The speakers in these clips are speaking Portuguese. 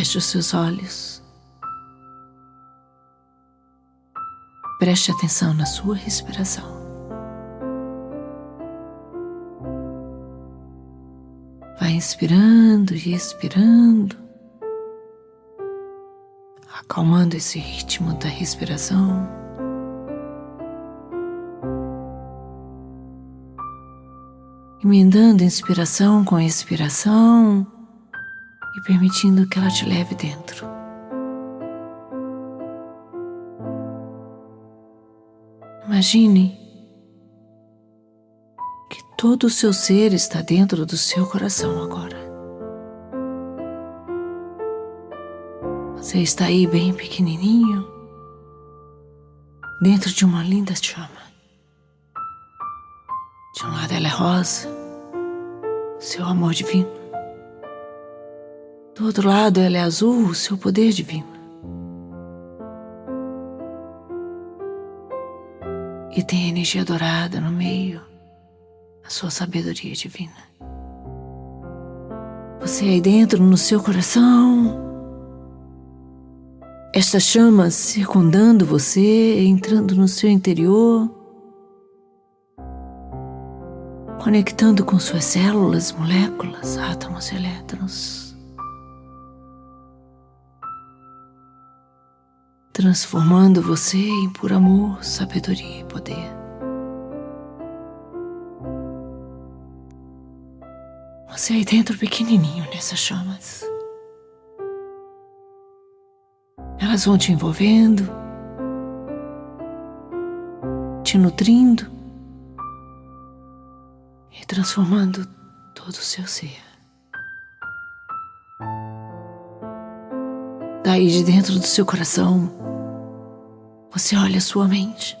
Feche os seus olhos. Preste atenção na sua respiração. Vai inspirando e expirando, acalmando esse ritmo da respiração. Emendando inspiração com expiração e permitindo que ela te leve dentro. Imagine que todo o seu ser está dentro do seu coração agora. Você está aí bem pequenininho, dentro de uma linda chama. De um lado ela é rosa, seu amor divino. Do outro lado, ela é azul, o seu poder divino. E tem a energia dourada no meio, a sua sabedoria divina. Você aí dentro, no seu coração, estas chamas circundando você, entrando no seu interior, conectando com suas células, moléculas, átomos elétrons. Transformando você em puro amor, sabedoria e poder. Você aí dentro pequenininho nessas chamas. Elas vão te envolvendo, te nutrindo e transformando todo o seu ser. Daí de dentro do seu coração, você olha sua mente.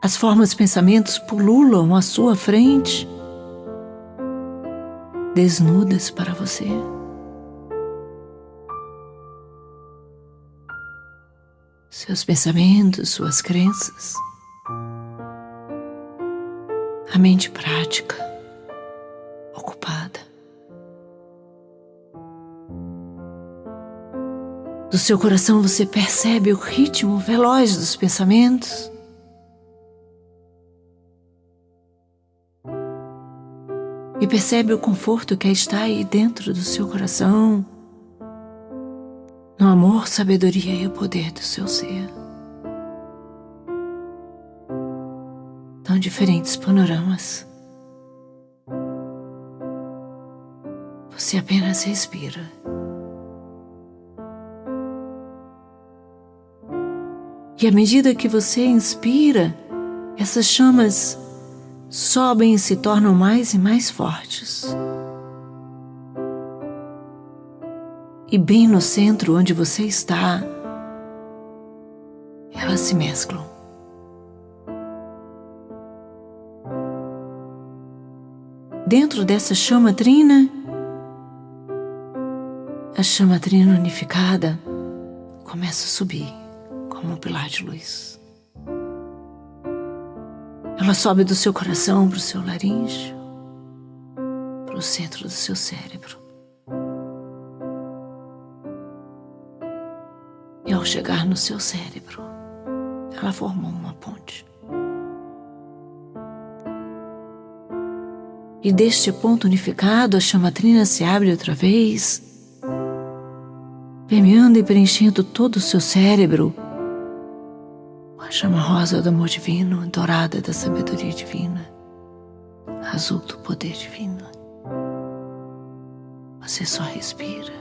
As formas e pensamentos pululam à sua frente, desnudas para você. Seus pensamentos, suas crenças, a mente prática, ocupada. Do seu coração você percebe o ritmo veloz dos pensamentos. E percebe o conforto que está aí dentro do seu coração, no amor, sabedoria e o poder do seu ser. Tão diferentes panoramas. Você apenas respira. E à medida que você inspira, essas chamas sobem e se tornam mais e mais fortes. E bem no centro onde você está, elas se mesclam. Dentro dessa chama trina, a chama trina unificada começa a subir como um pilar de luz. Ela sobe do seu coração para o seu laríngeo, para o centro do seu cérebro. E ao chegar no seu cérebro, ela formou uma ponte. E deste ponto unificado, a chamatrina se abre outra vez, permeando e preenchendo todo o seu cérebro a chama rosa do amor divino, dourada da sabedoria divina, azul do poder divino. Você só respira.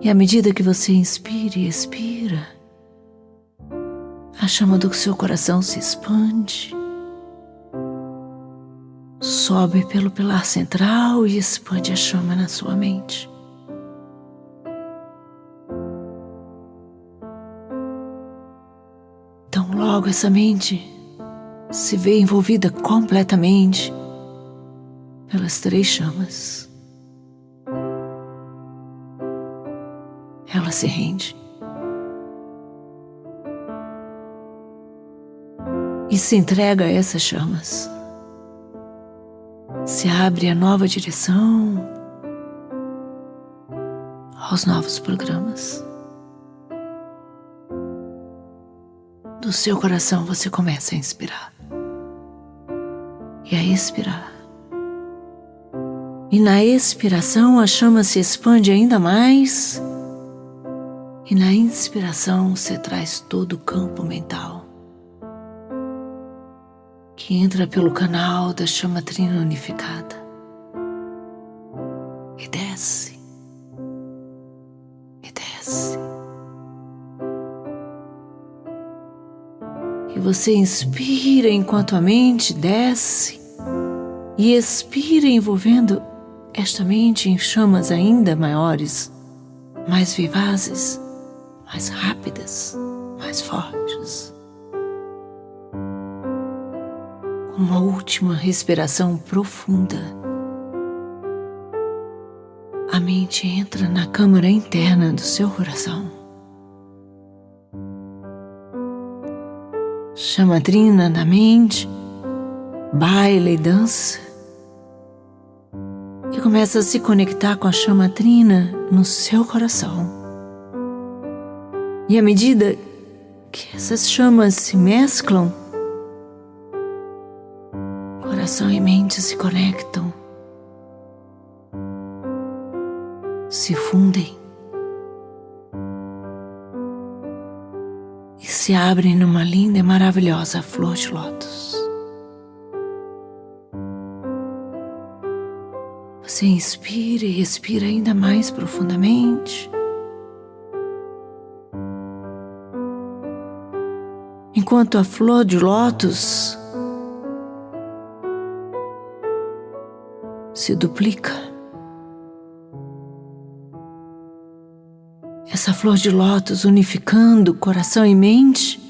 E à medida que você inspira e expira, a chama do seu coração se expande, sobe pelo pilar central e expande a chama na sua mente. Logo essa mente se vê envolvida completamente pelas três chamas. Ela se rende. E se entrega a essas chamas. se abre a nova direção, aos novos programas. Do seu coração você começa a inspirar e a expirar. E na expiração a chama se expande ainda mais. E na inspiração você traz todo o campo mental que entra pelo canal da chama trina unificada você inspira enquanto a mente desce e expira envolvendo esta mente em chamas ainda maiores, mais vivazes, mais rápidas, mais fortes. Uma última respiração profunda. A mente entra na câmara interna do seu coração. Chama trina na mente, baila e dança e começa a se conectar com a chama trina no seu coração. E à medida que essas chamas se mesclam, coração e mente se conectam, se fundem se abrem numa linda e maravilhosa flor de lótus. Você inspira e expira ainda mais profundamente. Enquanto a flor de lótus se duplica. Essa flor de lótus unificando coração e mente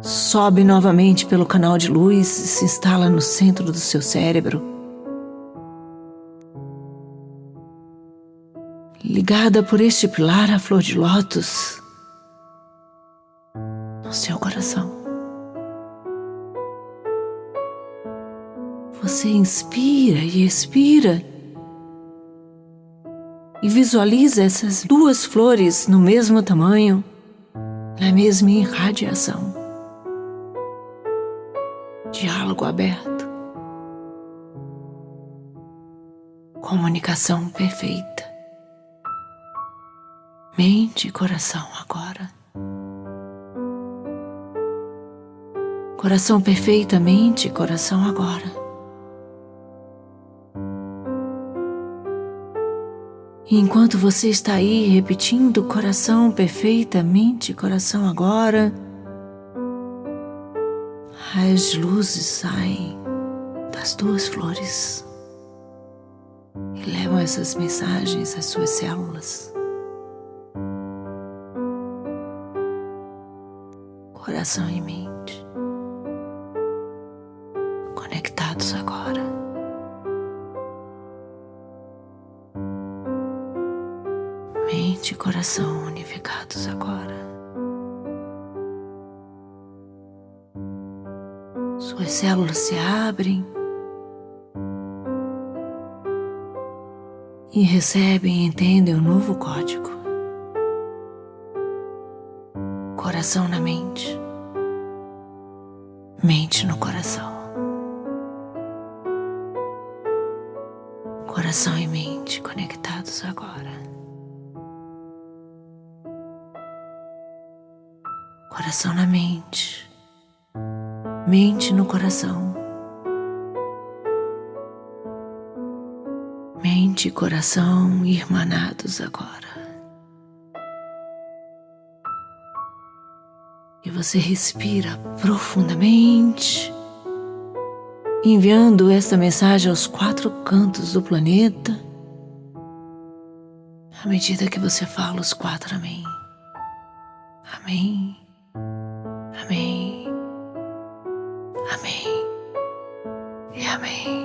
sobe novamente pelo canal de luz e se instala no centro do seu cérebro. ligada por este pilar a flor de lótus no seu coração. Você inspira e expira e visualiza essas duas flores no mesmo tamanho, na mesma irradiação. Diálogo aberto. Comunicação perfeita mente e coração agora. Coração perfeitamente, coração agora. Enquanto você está aí repetindo coração perfeitamente, coração agora, as luzes saem das duas flores e levam essas mensagens às suas células. coração e mente coração unificados agora. Suas células se abrem e recebem e entendem o um novo código. Coração na mente mente no coração. Coração e mente conectados agora. Coração na mente, mente no coração. Mente e coração irmanados agora. e você respira profundamente, enviando esta mensagem aos quatro cantos do planeta, à medida que você fala os quatro Amém. Amém. Amém. Amém. E Amém.